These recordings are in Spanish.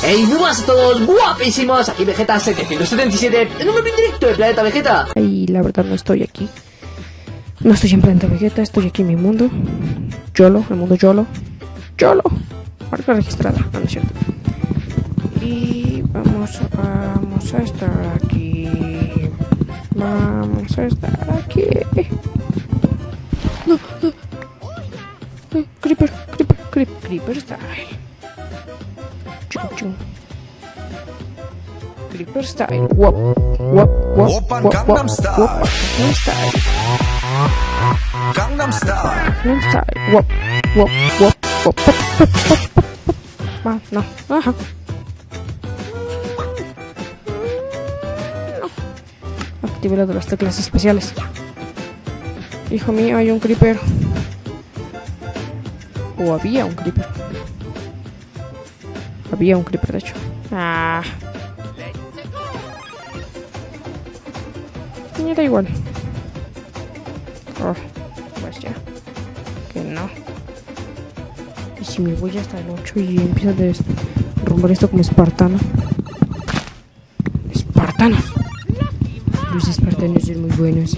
Hey, muy buenas a todos, guapísimos, aquí Vegeta 777, en un nuevo directo de Planeta Vegeta. Y la verdad no estoy aquí. No estoy en Planeta Vegeta, estoy aquí en mi mundo. YOLO, el mundo YOLO. YOLO. Marca registrada, no, no es cierto. Y vamos, vamos a estar aquí. Vamos a estar aquí. No, no. Eh, Creeper, Creeper, Creeper, Creeper. Chung, chung. Creeper style. Wop, wop, wop, wop, Gangnam wop, Style. wop, Gangnam style. Gangnam Style. Gangnam style. Wop, wop, wop, wop, pop, pop, pop, pop, pop. Ah, no, ajá. No. Active la de las teclas especiales. Hijo mío, hay un creeper. O había un creeper. Había un creeper, de hecho. Ah. Me da igual. Oh, pues ya. Que no. Y si me voy hasta el 8 y empiezo a romper esto como espartano. Espartanos. Los espartanos son muy buenos.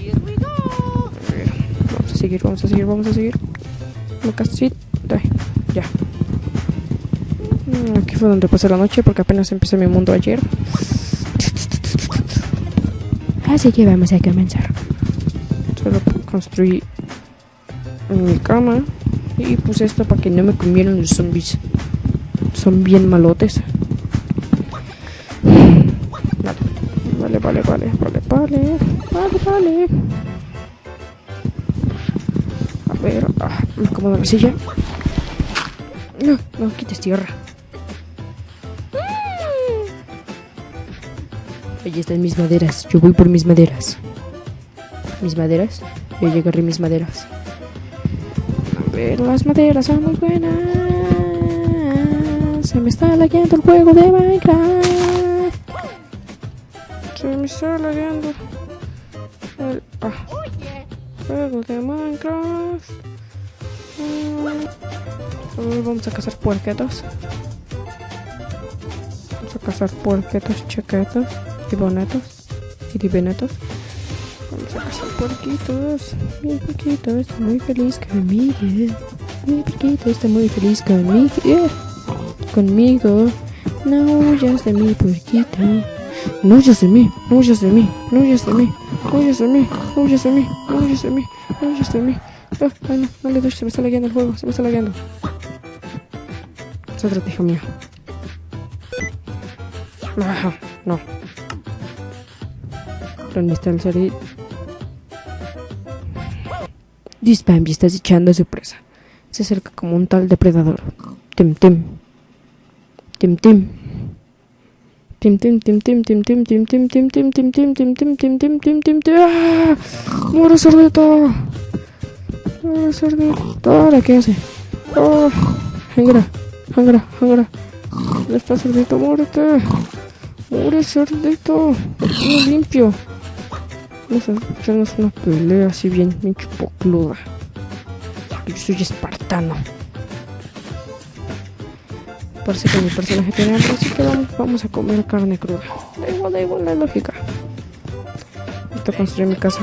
Vamos a seguir, vamos a seguir, vamos a seguir. Una casita. Ya. Mm, Aquí fue donde pasé la noche porque apenas empecé mi mundo ayer. Así que vamos a comenzar. Solo construí mi cama y puse esto para que no me comieran los zombies. Son bien malotes. Vale, vale, vale, vale, vale, vale, vale. A ver, ah, me acomodo la silla. No, no quites tierra. Ahí están mis maderas. Yo voy por mis maderas. Mis maderas. Yo llegaré mis maderas. A ver, las maderas son muy buenas. Se me está lagueando el juego de Minecraft. Se me está lagueando el ah, juego de Minecraft. Mm. Vamos a cazar puerquetos. Vamos a cazar puerquetos chiquetos y divinetos. Vamos a cazar puerquitos. Mi puerquito está muy feliz conmigo. Mi puerquito está muy feliz conmigo. Conmigo. No huyas de mi puerquito. No huyas de mí, no huyas de mí, no huyas de mí, no huyas de mí, no huyas de mí, no huyas de mí, no huyas de mí. Ah, ay no, no le doy, se me está lagueando el juego, se me está lagueando. Sótrate, hijo mío. Ah, no. ¿Dónde está el cerito? Dispambi, estás echando a su presa. Se acerca como un tal depredador. Tim, tim. Tim, tim. Tim, tim, tim, tim, tim, tim, tim, tim, tim, tim, tim, tim, tim, tim, tim, tim, tim, tim, tim. ¡Ah! ¡Muere cerdito! ¡Muere cerdito! ¿Ahora qué hace? ¡Oh! Hangra, hangra, hangra. ¿Dónde está cerdito? ¡Muérete! ¡Muere cerdito! ¡Lo limpio! Vamos a echarnos una pelea así bien, bien chupocluda. Yo soy espartano. Parece que mi personaje tiene hambre, así que vamos, vamos a comer carne cruda. Da igual, da igual la lógica. Necesito construir mi casa.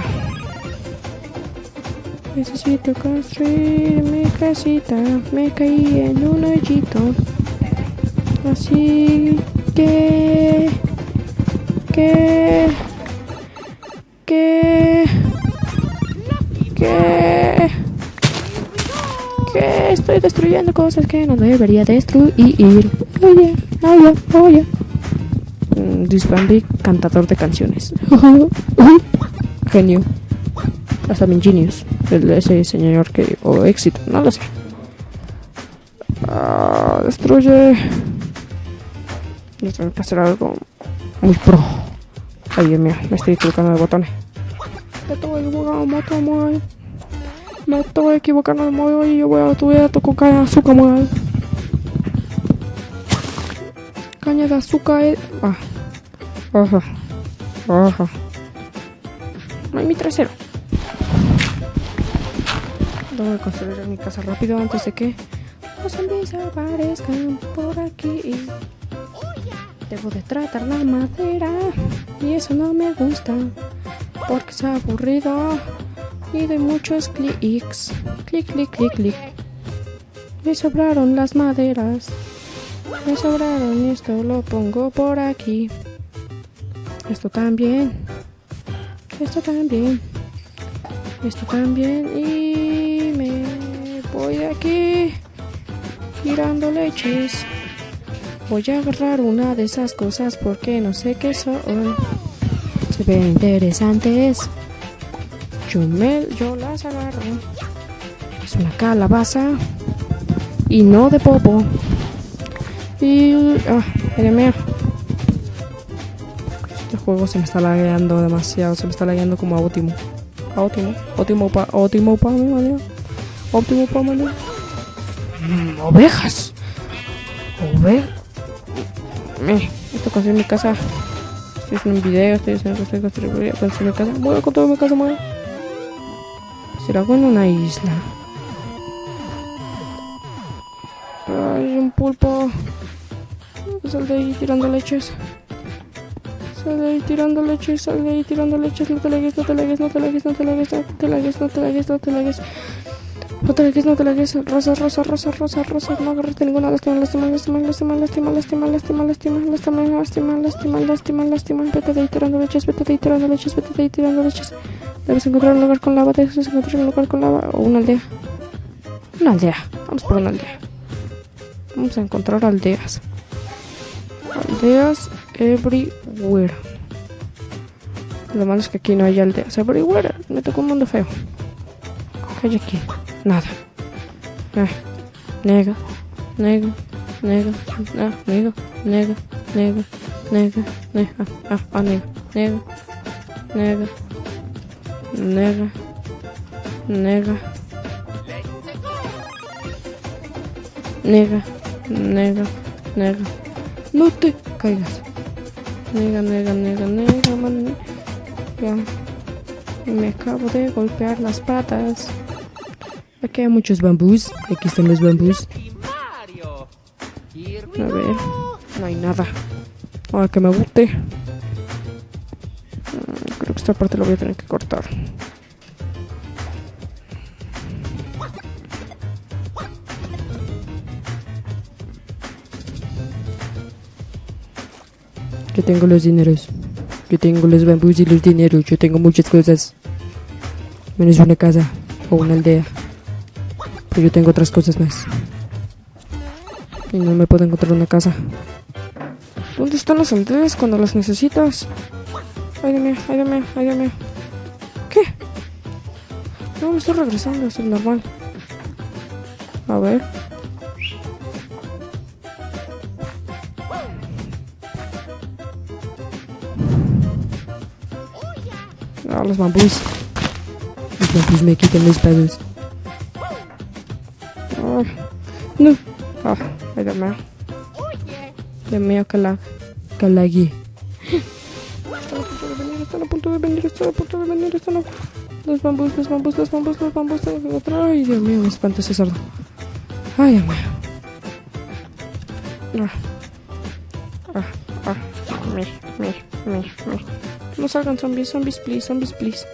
Necesito construir mi casita. Me caí en un hoyito. Así. Que... Que... Que estoy destruyendo cosas que no debería destruir. Oye, oye, oye. Disbambi, cantador de canciones. Genio. Hasta mi genius. El- ese señor que. O éxito, no lo sé. Ah, destruye. Yo tengo que hacer algo muy pro. Ay, Dios mío, me estoy equivocando de botones. Me estoy equivocando de de modo y yo voy a tuve tocar caña de azúcar. Caña de azúcar. eh. Ah. Ajá. Ajá. Ay, mi trasero. Tengo que construir mi casa rápido antes de que los zombies aparezcan por aquí. Debo de tratar la madera y eso no me gusta porque es aburrido y de muchos clics. Clic, clic, clic, clic. Me sobraron las maderas. Me sobraron esto lo pongo por aquí. Esto también. Esto también. Esto también. Y me voy aquí. Girando leches. Voy a agarrar una de esas cosas porque no sé qué son. Se ven interesantes. Yo, me, yo las agarro. Es una calabaza. Y no de popo. Y... Ah, mío. Este juego se me está lagueando demasiado. Se me está lagueando como a óptimo. A óptimo. Óptimo pa... Óptimo pa... mi. Óptimo pa... manera. Mm, ovejas. Ovejas. Esto construir mi casa. Estoy haciendo un video. Estoy haciendo estoy construir, construir mi casa. Voy a construir mi casa, madre. Bueno una isla. Ay, un pulpo. Sal de ahí tirando leches. Sal de ahí tirando leches, sal de ahí tirando leches. No te lagues, no te lagues, no te lagues, no te lagues, no te lagues, no te lagues, no te lagues. No te lagues, no te lagues. Rosa, rosa, rosa, rosa, rosa. No agarraste ninguna. Lástima, lástima, lástima, lástima, lástima, lástima, lástima, lástima, lástima, lástima, lástima, lástima, lástima. Vete de ahí tirando leches, vete de ahí tirando leches, vete de ahí tirando leches. Debes encontrar un lugar con lava, debes encontrar un lugar con lava o una aldea. Una aldea. Vamos por una aldea. Vamos a encontrar aldeas. Aldeas everywhere. Lo malo es que aquí no hay aldeas everywhere. Me tocó un mundo feo. ¿Qué hay aquí? Nada. Ah, nega, nega, nega, ah, nega, nega, nega, nega, nega, ah, ah, nega, nega, nega, nega, nega, nega. No te caigas. Nega, nega, nega, nega, man. Ya. Me acabo de golpear las patas. Aquí hay muchos bambús. Aquí están los bambús. A ver. No hay nada. Ahora que me guste. Mm, Creo que esta parte lo voy a tener que cortar. Yo tengo los dineros. Yo tengo los bambús y los dineros. Yo tengo muchas cosas. Menos una casa o una aldea. Yo tengo otras cosas más. Y no me puedo encontrar una casa. ¿Dónde están las aldeas cuando las necesitas? Ay, Dios mío, ay, Dios mío, ay, Dios mío. ¿Qué? No, me estoy regresando, es normal. A ver. Ah, los bambús. Los bambús me quitan los pedos. No. Ah, ay, Dios mío. Dios mío, que la... Que la guíe. Están a punto de venir, están a punto de venir, están a punto de venir, están a... Los bambús, los bambús, los bambús, los bambús, tengo que encontrar. Ay, Dios mío, me espanta ese sordo. Ay, Dios mío. Ah. Ah, ah. Me, me, me, me. No salgan zombies, zombies, please, zombies, please.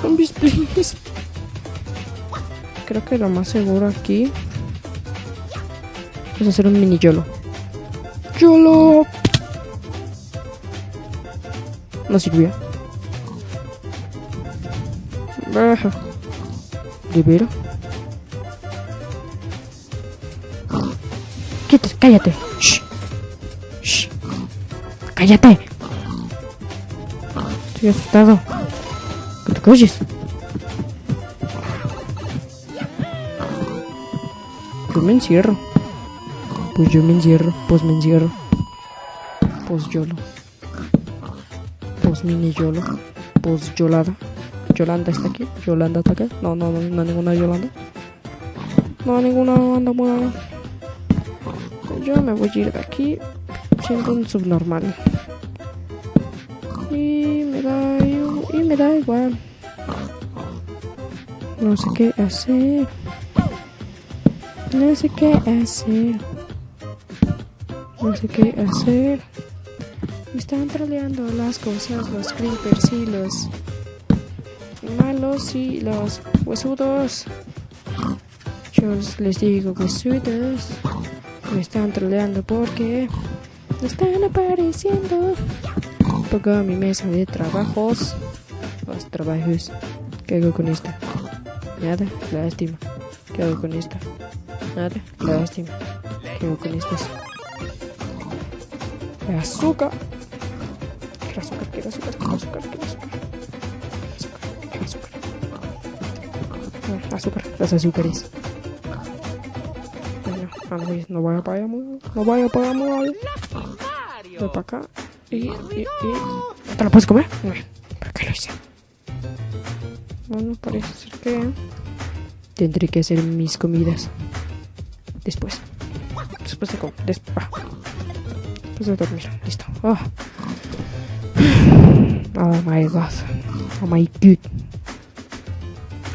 Zombies, please. Creo que lo más seguro aquí es hacer un mini YOLO. YOLO. No sirvió. Ajá. ¿De veras? Quietos, cállate. Shh. Shh. Cállate. Estoy asustado. ¿Qué te calles? Me encierro. Pues yo me encierro. Pues me encierro. Pues YOLO. Pues mini YOLO. Pues Yolada. Yolanda está aquí. Yolanda está acá. No, no, no, no ninguna Yolanda. No, ninguna banda buena. Yo me voy a ir de aquí siendo un subnormal. Y me da, y me da igual. No sé qué hacer. No sé qué hacer. No sé qué hacer. Me están troleando las cosas, los creepers y los malos y los huesudos. Yo les digo huesudos. Me están troleando porque me están apareciendo. Pongo mi mesa de trabajos. Los trabajos. ¿Qué hago con esta? Nada, lástima. ¿Qué hago con esta? Nada, lástima. ¿Qué hago con estas? Azúcar. Quiero azúcar, quiero azúcar, quiero azúcar, quiero azúcar. Quiero azúcar, quiero azúcar. Ah, azúcar, las azúcares. Bueno, no vaya para allá, no vaya para allá, Voy para acá y. ¿Te la puedes comer? No, ¿para qué lo hice? Bueno, parece ser que... Tendré que hacer mis comidas. Después. Después de comer. Después. Después de dormir. Listo. Oh. oh my god. Oh my god.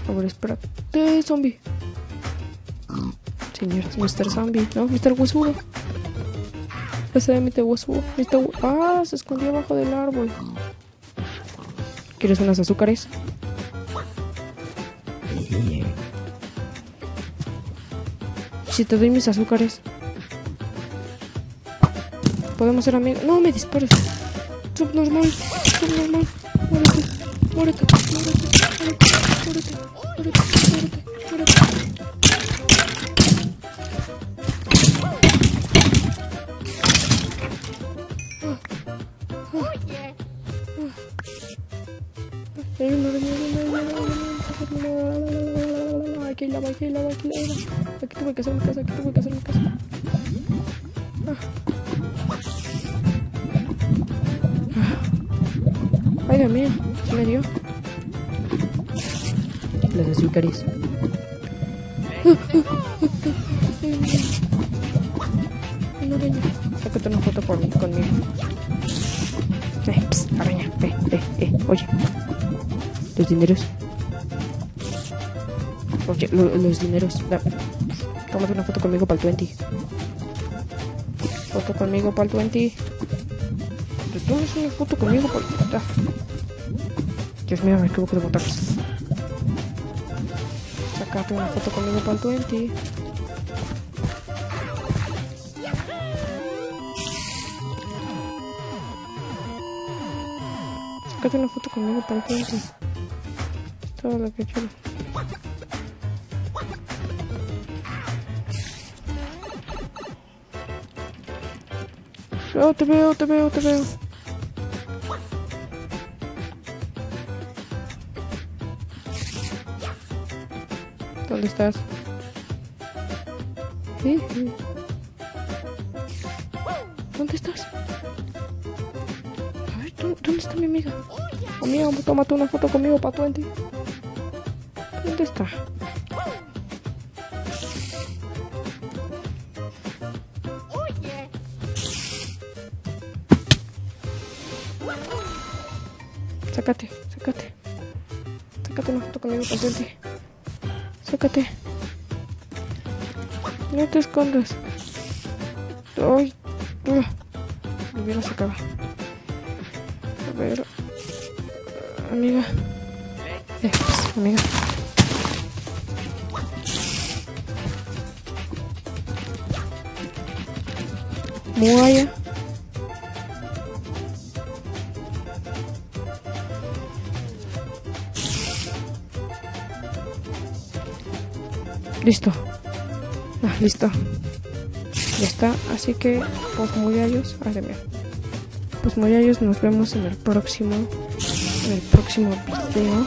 A ver, espérate, zombie. Señores, Mr. Zombie. No, Mr. Huesudo. Ese es Mr. Huesudo. Mr. Ah, se escondió abajo del árbol. ¿Quieres unas azúcares? Si te doy mis azúcares. Podemos ser amigos. No me dispares. Subnormal. Subnormal. Muérete. Muérete. Muérete. Muérete. Muérete. Muérete. Muérete. Muérete. Hay una araña, Aquí tuve que hacer mi casa, aquí tuve que hacer mi casa. Ah. Ay, Dios mío, ¿qué me dio? Las azúcares. Una araña. Sácate una foto por mí, conmigo. Eh, psst, araña, eh, eh, eh, oye. Los dineros. Oye, lo- los dineros. Tómate una foto conmigo para el 20. Foto conmigo para el 20. ¿Te tomas una foto conmigo para el ah. Dios mío, me equivoco de botones. Sácate una foto conmigo para el 20. Sácate una foto conmigo para el 20. Todo lo que quiero. Oh, te veo, te veo, te veo. ¿Dónde estás? Sí. ¿Dónde estás? A ver, ¿dó- ¿dónde está mi amiga? Amiga, tómate una foto conmigo para 20. ¿Dónde está? Sácate, sácate. Sácate una foto conmigo 20. Sácate. No te escondas. Ay, ugh. me hubiera sacado. A ver. Amiga. Eh, amiga. Muaya. Listo. Ah, listo. Ya está. Así que, pues. Ay, Dios mío. Pues muyallos, nos vemos en el próximo. En el próximo video.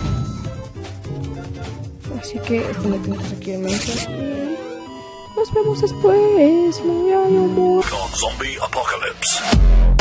Así que estén atentos aquí en mesa. Y nos vemos después. Muy. on Zombie Apocalypse.